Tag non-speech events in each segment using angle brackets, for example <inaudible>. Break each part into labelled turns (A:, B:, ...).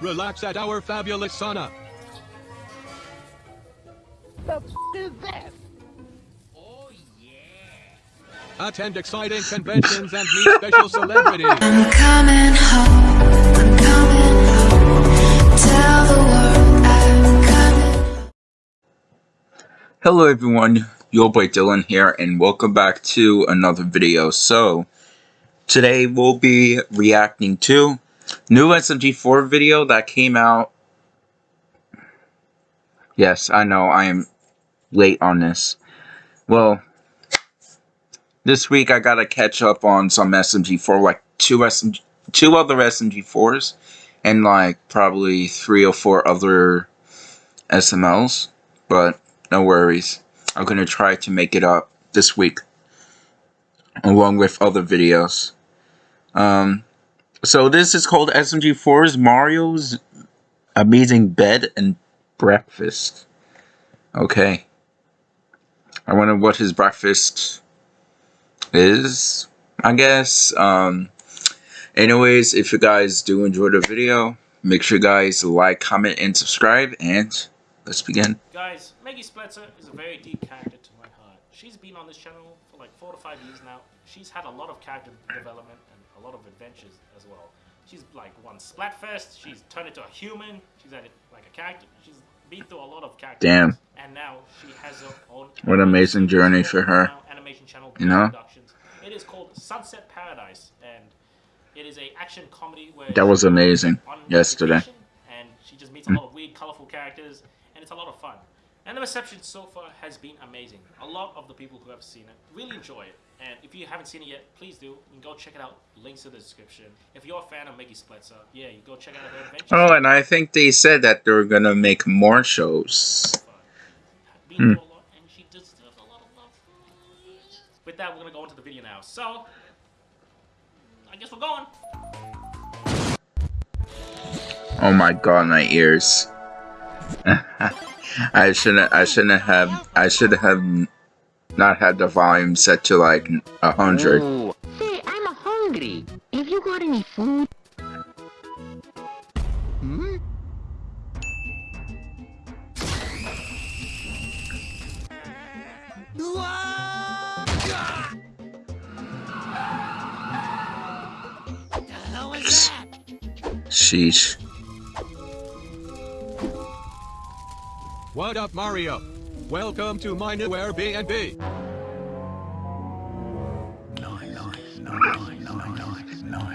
A: Relax at our fabulous sauna.
B: The f is that?
A: Oh, Attend exciting conventions and meet special celebrities.
C: I'm coming home. I'm coming home. Tell the world I'm coming.
D: Hello everyone, your boy Dylan here and welcome back to another video. So, today we'll be reacting to new SMG4 video that came out. Yes, I know, I am late on this. Well, this week I gotta catch up on some SMG4, like two SMG, two other SMG4s, and like probably three or four other SMLs. But no worries, I'm gonna try to make it up this week, along with other videos. Um, so this is called SMG4's Mario's Amazing Bed and Breakfast. Okay. I wonder what his breakfast is, I guess. Um, anyways, if you guys do enjoy the video, make sure you guys like, comment, and subscribe, and let's begin.
E: Guys, Meggy Spletzer is a very deep character to my heart. She's been on this channel for like four to five years now. She's had a lot of character development and a lot of adventures as well. She's like won Splatfest, she's turned into a human, she's had like a character, she's been through a lot of characters.
D: Damn.
E: And now she has her own
D: What an amazing journey for her.
E: Animation channel
D: You know?
E: Productions. It is called Sunset Paradise and it is a action comedy where
D: That was amazing yesterday.
E: And she just meets a lot of weird, colorful characters, and it's a lot of fun. And the reception so far has been amazing. A lot of the people who have seen it really enjoy it. And if you haven't seen it yet, please do. You can go check it out. Links in the description. If you're a fan of Meggy Spletzer, yeah, you go check out her adventures.
D: Oh, and I think they said that they're gonna make more shows. Hmm.
E: through a lot, and she deserves a lot of love. With that, we're gonna go into the video now. So, I guess we're going.
D: Oh my god, my ears. <laughs> I shouldn't. I shouldn't have. I should have not had the volume set to like a hundred.
B: Ooh. Say, I'm hungry. Have you got any food? Hmm?
D: Sheesh.
A: What up, Mario? Welcome to my new Airbnb.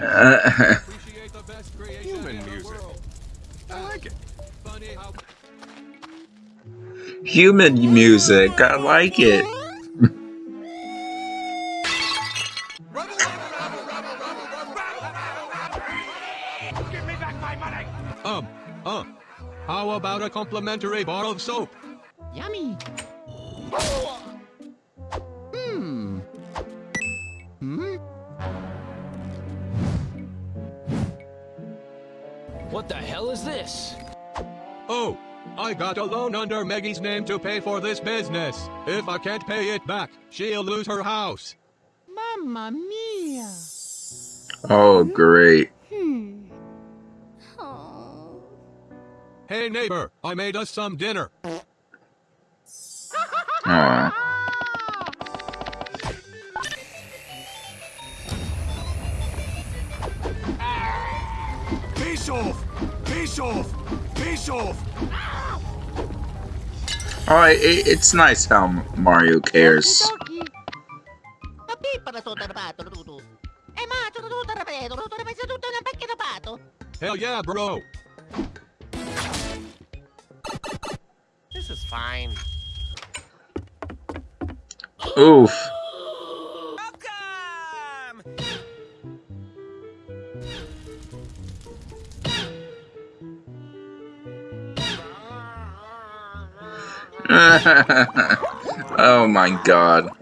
D: Uh,
A: Appreciate the best creation Human music. I like it.
D: Human music. I like it.
A: um, uh, how about a complimentary bar of soap?
B: Yummy. Hmm. Hmm?
F: What the hell is this?
A: Oh, I got a loan under Meggy's name to pay for this business. If I can't pay it back, she'll lose her house.
B: Mamma mia.
D: Oh, great.
A: Neighbor, I made us some dinner.
D: Aw.
F: Peace off! Peace off! Peace off!
D: Alright, it, it's nice how Mario cares.
A: Hell yeah,
B: Papi fine.
D: Oof. <laughs> oh my god.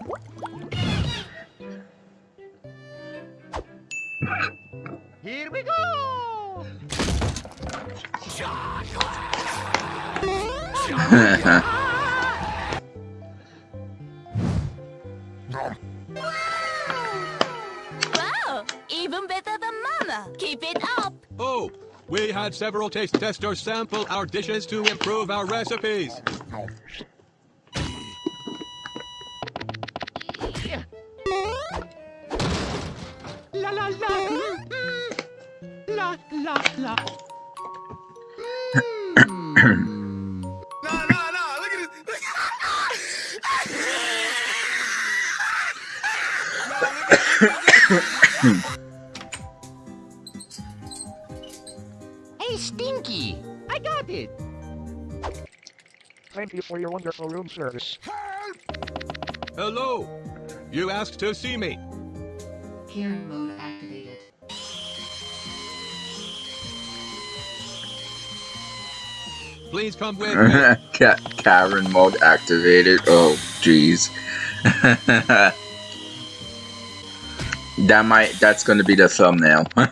G: Wow! Even better than Mama! Keep it up!
A: Oh, We had several taste testers sample our dishes to improve our recipes.
B: La la la. Mm, mm. La la la. Hey, Stinky. I got it.
G: Thank you for your wonderful room service.
A: Hello. You asked to see me.
C: Karen mode activated.
A: Please come with <laughs> me.
D: Ka- Karen mode activated. Oh, jeez. <laughs> that might. That's gonna be the thumbnail. <laughs>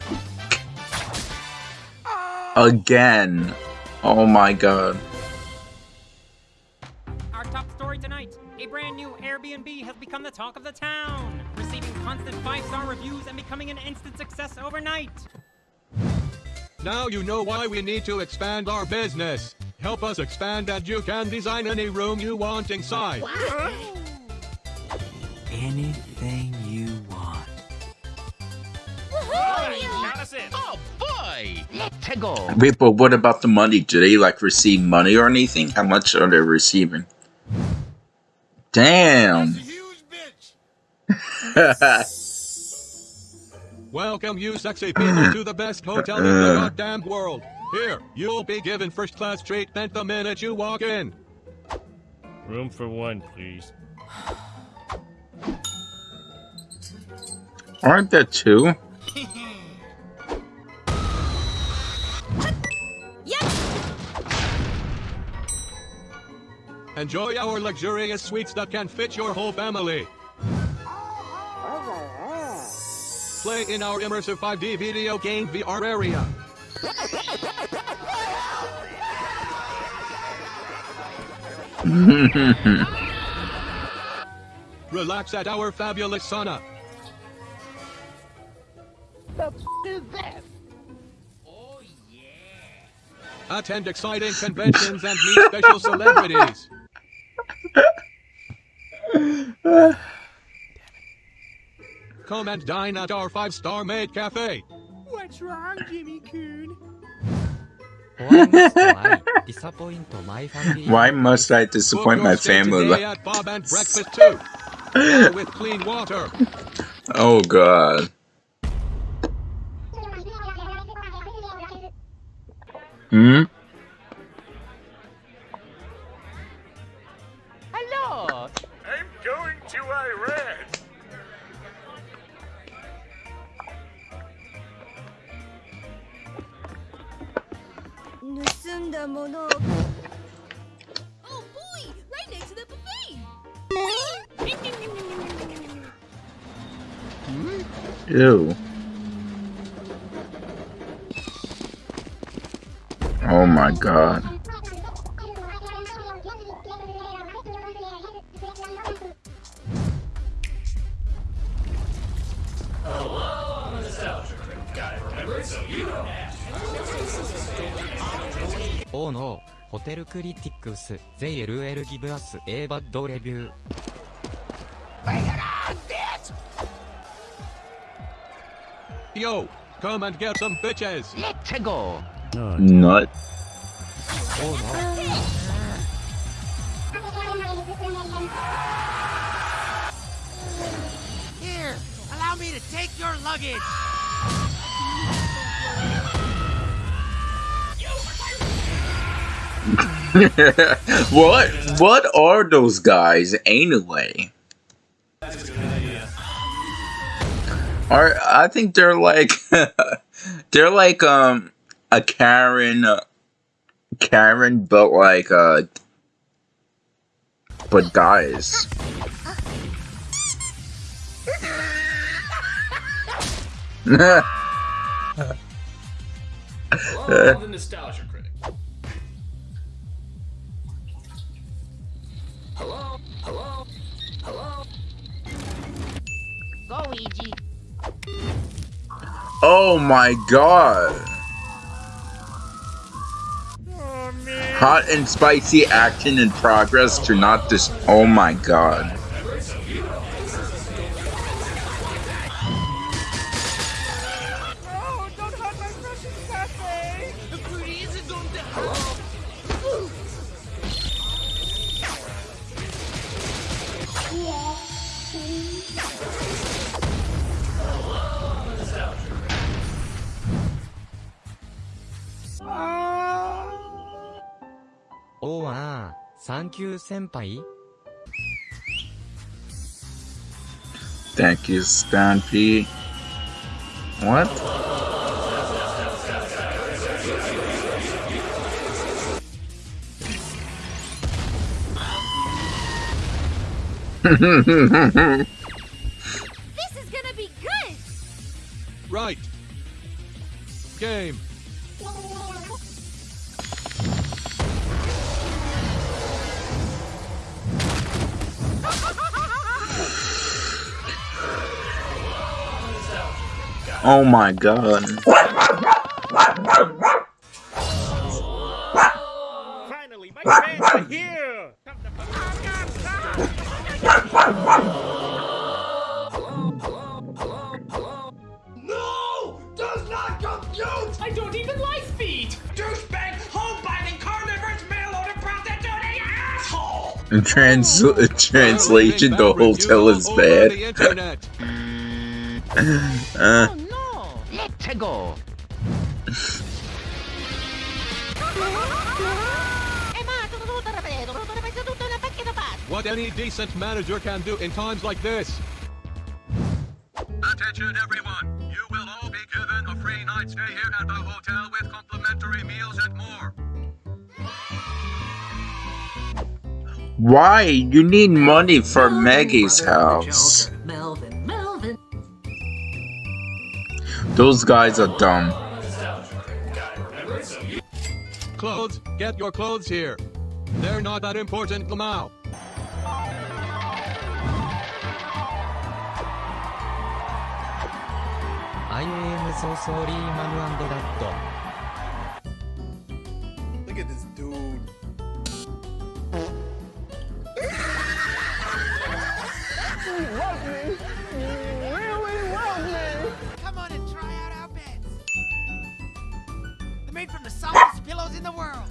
D: Again. Oh my god.
H: Our top story tonight a brand new Airbnb has become the talk of the town, receiving constant five star reviews and becoming an instant success overnight.
A: Now you know why we need to expand our business. Help us expand and you can design any room you want inside.
I: Anything you
E: us in.
B: Oh boy. Let's go.
D: Wait, but what about the money? Do they like receive money or anything? How much are they receiving? Damn.
F: Huge bitch. <laughs>
A: Welcome you sexy people to the best hotel in the uh. goddamn world. Here, you'll be given first class treatment the minute you walk in.
J: Room for one, please.
D: Aren't there two?
A: Enjoy our luxurious suites that can fit your whole family. Play in our immersive 5D video game VR area. Relax at our fabulous sauna.
B: The is that?
A: Attend exciting conventions and meet special celebrities. <laughs> Come and dine at our five-star maid cafe.
B: What's wrong, Jimmy Coon?
D: Why must I
A: Book
D: disappoint my family?
A: today at Bob and Breakfast too. With clean water.
D: Oh god. Hmm?
C: Oh boy! Right next to the buffet!
D: Ew. Oh my god.
I: Oh! Hotel critics, they LL give a bad review.
A: Yo, come and get some bitches.
B: Let's go.
D: Nut. Oh no.
B: Here, allow me to take your luggage. <laughs>
D: what? What are those guys anyway? Are I think they're like <laughs> they're like um a Karen uh, Karen but like uh but guys. <laughs>
J: Hello, the Nostalgia
B: GG.
D: Oh my god. Oh, Hot and spicy action in progress to not dis. Oh my god.
I: あ、サンキュー先輩
D: Thank you, Stampy. What?
K: This is gonna be good!
A: Right. Game.
D: Oh my god.
J: Finally, my fans are here!
F: No! Does not compute!
J: I don't even like feet!
F: Douchebag, home-biting, carnivorous, mail-order prostitute, asshole!
D: In trans <laughs> translation, the hotel is
A: Over the
D: bad.
A: internet. <laughs>
D: uh,
B: No, let's go. Ma, tutto tutto ripeto, tutto ripeto, tutto una macchina pazza.
A: What any decent manager can do in times like this. Attention everyone! You will all be given a free night stay here at the hotel with complimentary meals and more.
D: why? You need money for Meggy's house. Those guys are dumb.
A: Clothes, get your clothes here. They're not that important now.
I: I am so oh, sorry, Manu and Dad.
F: Look at this dude.
B: Come made from the softest pillows in the world.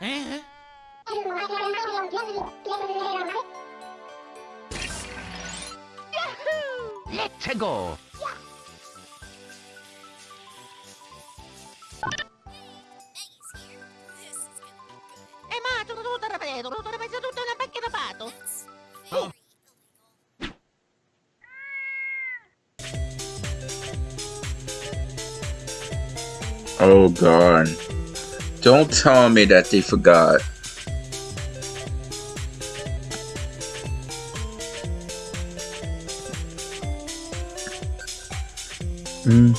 B: Eh? <laughs> Let's go.
D: Oh god. Don't tell me that they forgot. Hmm.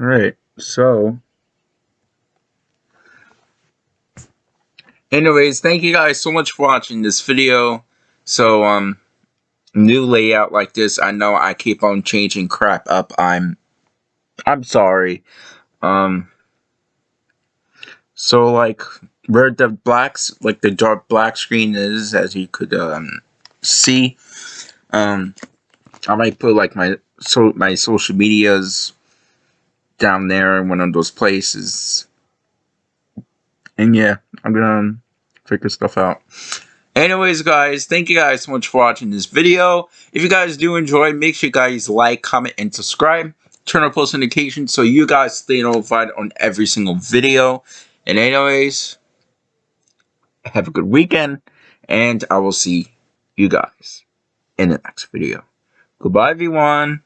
D: Alright, so. Anyways, thank you guys so much for watching this video. So, um, new layout like this. I know I keep on changing crap up. I'm, I'm sorry. Um, so like where the blacks, like the dark black screen is, as you could um see, um, I might put like my so my social medias down there in one of those places. And yeah, I'm gonna figure stuff out. Anyways, guys, thank you guys so much for watching this video. If you guys do enjoy, make sure you guys like, comment, and subscribe. Turn on post notifications so you guys stay notified on every single video. And anyways, have a good weekend, and I will see you guys in the next video. Goodbye, everyone.